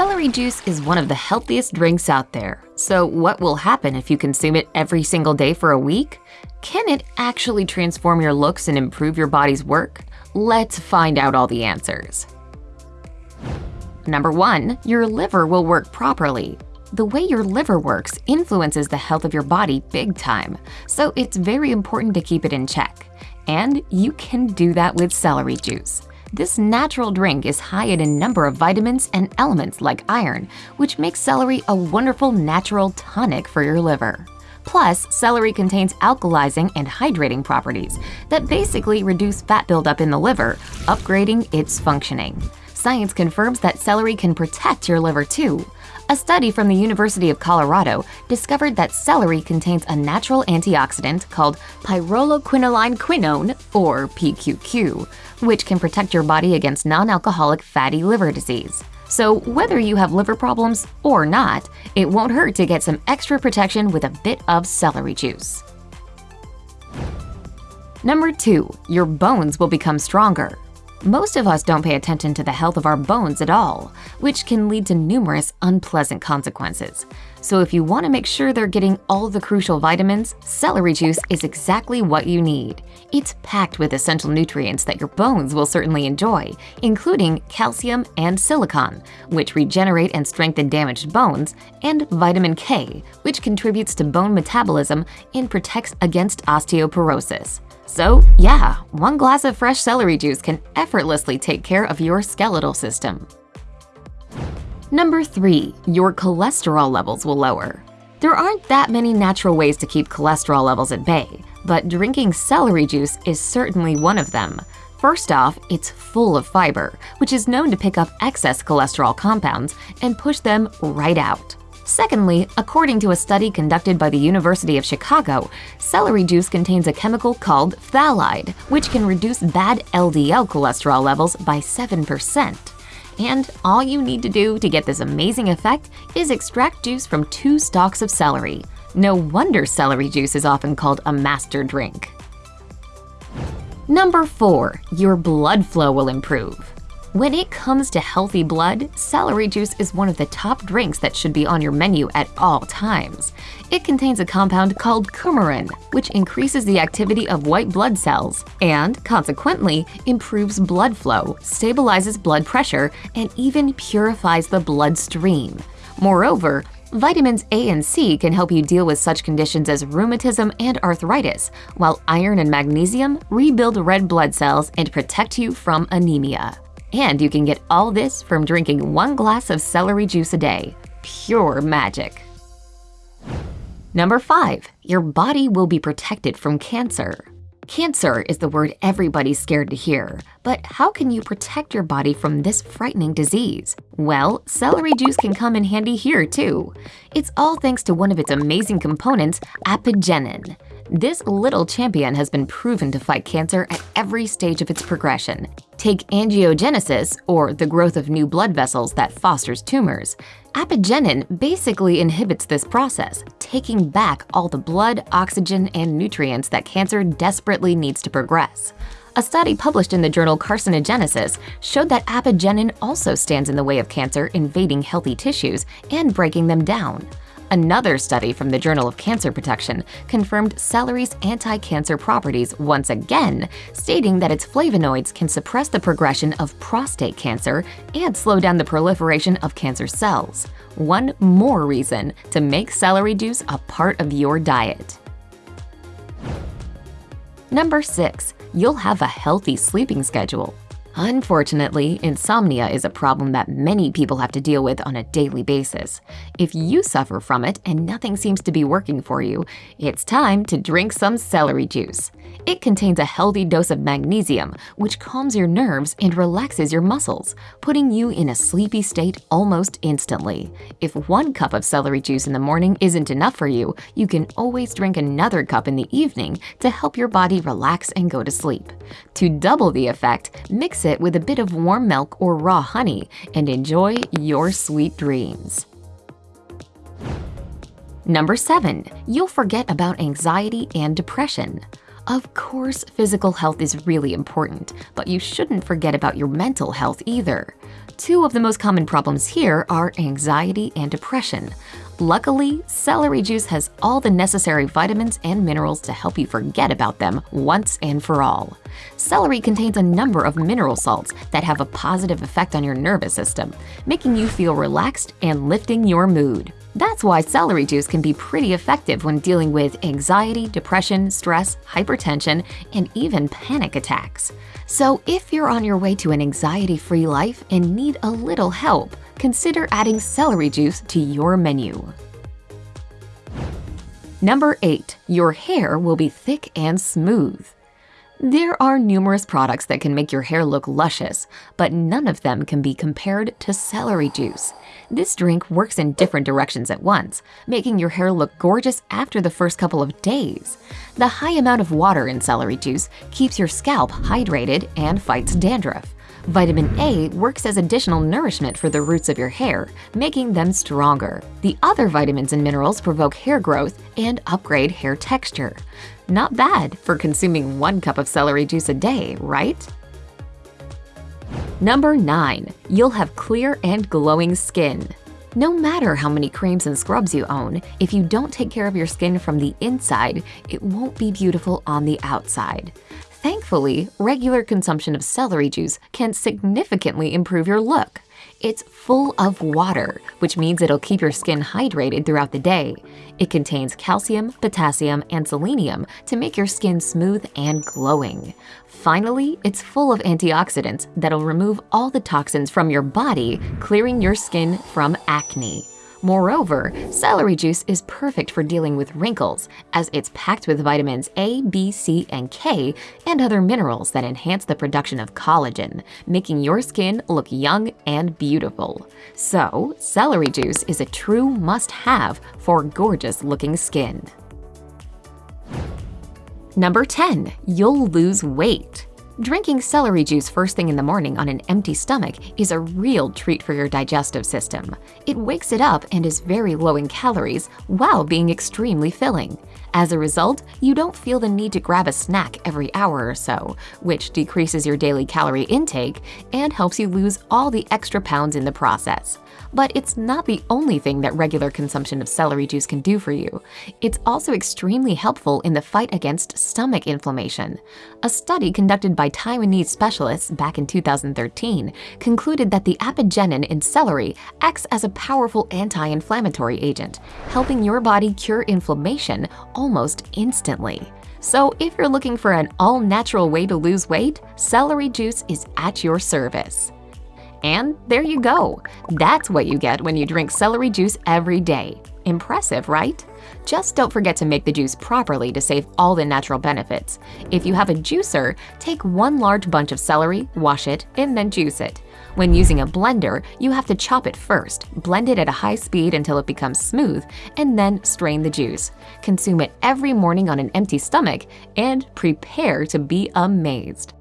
Celery juice is one of the healthiest drinks out there. So what will happen if you consume it every single day for a week? Can it actually transform your looks and improve your body's work? Let's find out all the answers. Number 1. Your liver will work properly. The way your liver works influences the health of your body big time, so it's very important to keep it in check. And you can do that with celery juice. This natural drink is high in a number of vitamins and elements like iron, which makes celery a wonderful natural tonic for your liver. Plus, celery contains alkalizing and hydrating properties that basically reduce fat buildup in the liver, upgrading its functioning. Science confirms that celery can protect your liver too. A study from the University of Colorado discovered that celery contains a natural antioxidant called pyrroloquinoline quinone, or PQQ, which can protect your body against non-alcoholic fatty liver disease. So whether you have liver problems or not, it won't hurt to get some extra protection with a bit of celery juice. Number 2. Your bones will become stronger. Most of us don't pay attention to the health of our bones at all, which can lead to numerous unpleasant consequences. So if you want to make sure they're getting all the crucial vitamins, celery juice is exactly what you need. It's packed with essential nutrients that your bones will certainly enjoy, including calcium and silicon, which regenerate and strengthen damaged bones, and vitamin K, which contributes to bone metabolism and protects against osteoporosis. So yeah, one glass of fresh celery juice can effortlessly take care of your skeletal system. Number 3. Your cholesterol levels will lower. There aren't that many natural ways to keep cholesterol levels at bay, but drinking celery juice is certainly one of them. First off, it's full of fiber, which is known to pick up excess cholesterol compounds and push them right out. Secondly, according to a study conducted by the University of Chicago, celery juice contains a chemical called phthalide, which can reduce bad LDL cholesterol levels by 7%. And all you need to do to get this amazing effect is extract juice from two stalks of celery. No wonder celery juice is often called a master drink. Number 4. Your blood flow will improve. When it comes to healthy blood, celery juice is one of the top drinks that should be on your menu at all times. It contains a compound called coumarin, which increases the activity of white blood cells and, consequently, improves blood flow, stabilizes blood pressure, and even purifies the bloodstream. Moreover, Vitamins A and C can help you deal with such conditions as rheumatism and arthritis, while iron and magnesium rebuild red blood cells and protect you from anemia. And you can get all this from drinking one glass of celery juice a day. Pure magic. Number 5. Your body will be protected from cancer. Cancer is the word everybody's scared to hear, but how can you protect your body from this frightening disease? Well, celery juice can come in handy here too. It's all thanks to one of its amazing components, apigenin. This little champion has been proven to fight cancer at every stage of its progression. Take angiogenesis, or the growth of new blood vessels that fosters tumors. Apigenin basically inhibits this process, taking back all the blood, oxygen, and nutrients that cancer desperately needs to progress. A study published in the journal Carcinogenesis showed that apigenin also stands in the way of cancer invading healthy tissues and breaking them down. Another study from the Journal of Cancer Protection confirmed celery's anti-cancer properties once again, stating that its flavonoids can suppress the progression of prostate cancer and slow down the proliferation of cancer cells. One more reason to make celery juice a part of your diet. Number 6. You'll have a healthy sleeping schedule. Unfortunately, insomnia is a problem that many people have to deal with on a daily basis. If you suffer from it and nothing seems to be working for you, it's time to drink some celery juice. It contains a healthy dose of magnesium, which calms your nerves and relaxes your muscles, putting you in a sleepy state almost instantly. If one cup of celery juice in the morning isn't enough for you, you can always drink another cup in the evening to help your body relax and go to sleep. To double the effect, mix it with a bit of warm milk or raw honey and enjoy your sweet dreams. Number 7. You'll forget about anxiety and depression. Of course, physical health is really important, but you shouldn't forget about your mental health either. Two of the most common problems here are anxiety and depression. Luckily, celery juice has all the necessary vitamins and minerals to help you forget about them once and for all. Celery contains a number of mineral salts that have a positive effect on your nervous system, making you feel relaxed and lifting your mood. That's why celery juice can be pretty effective when dealing with anxiety, depression, stress, hypertension, and even panic attacks. So if you're on your way to an anxiety-free life and need a little help, consider adding celery juice to your menu. Number 8. Your hair will be thick and smooth. There are numerous products that can make your hair look luscious, but none of them can be compared to celery juice. This drink works in different directions at once, making your hair look gorgeous after the first couple of days. The high amount of water in celery juice keeps your scalp hydrated and fights dandruff. Vitamin A works as additional nourishment for the roots of your hair, making them stronger. The other vitamins and minerals provoke hair growth and upgrade hair texture. Not bad for consuming one cup of celery juice a day, right? Number 9. You'll have clear and glowing skin. No matter how many creams and scrubs you own, if you don't take care of your skin from the inside, it won't be beautiful on the outside. Thankfully, regular consumption of celery juice can significantly improve your look. It's full of water, which means it'll keep your skin hydrated throughout the day. It contains calcium, potassium, and selenium to make your skin smooth and glowing. Finally, it's full of antioxidants that'll remove all the toxins from your body, clearing your skin from acne. Moreover, celery juice is perfect for dealing with wrinkles, as it's packed with vitamins A, B, C, and K, and other minerals that enhance the production of collagen, making your skin look young and beautiful. So, celery juice is a true must-have for gorgeous-looking skin. Number 10. You'll lose weight. Drinking celery juice first thing in the morning on an empty stomach is a real treat for your digestive system. It wakes it up and is very low in calories while being extremely filling. As a result, you don't feel the need to grab a snack every hour or so, which decreases your daily calorie intake and helps you lose all the extra pounds in the process. But it's not the only thing that regular consumption of celery juice can do for you. It's also extremely helpful in the fight against stomach inflammation. A study conducted by Taiwanese specialists back in 2013 concluded that the apigenin in celery acts as a powerful anti-inflammatory agent, helping your body cure inflammation almost instantly. So if you're looking for an all-natural way to lose weight, celery juice is at your service. And there you go. That's what you get when you drink celery juice every day. Impressive, right? Just don't forget to make the juice properly to save all the natural benefits. If you have a juicer, take one large bunch of celery, wash it, and then juice it. When using a blender, you have to chop it first, blend it at a high speed until it becomes smooth, and then strain the juice. Consume it every morning on an empty stomach, and prepare to be amazed.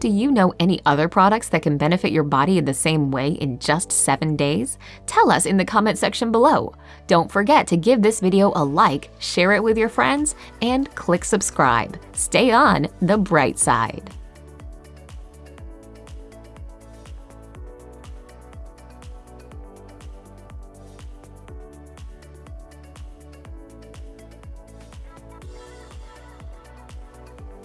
Do you know any other products that can benefit your body in the same way in just 7 days? Tell us in the comment section below. Don't forget to give this video a like, share it with your friends, and click subscribe. Stay on the bright side.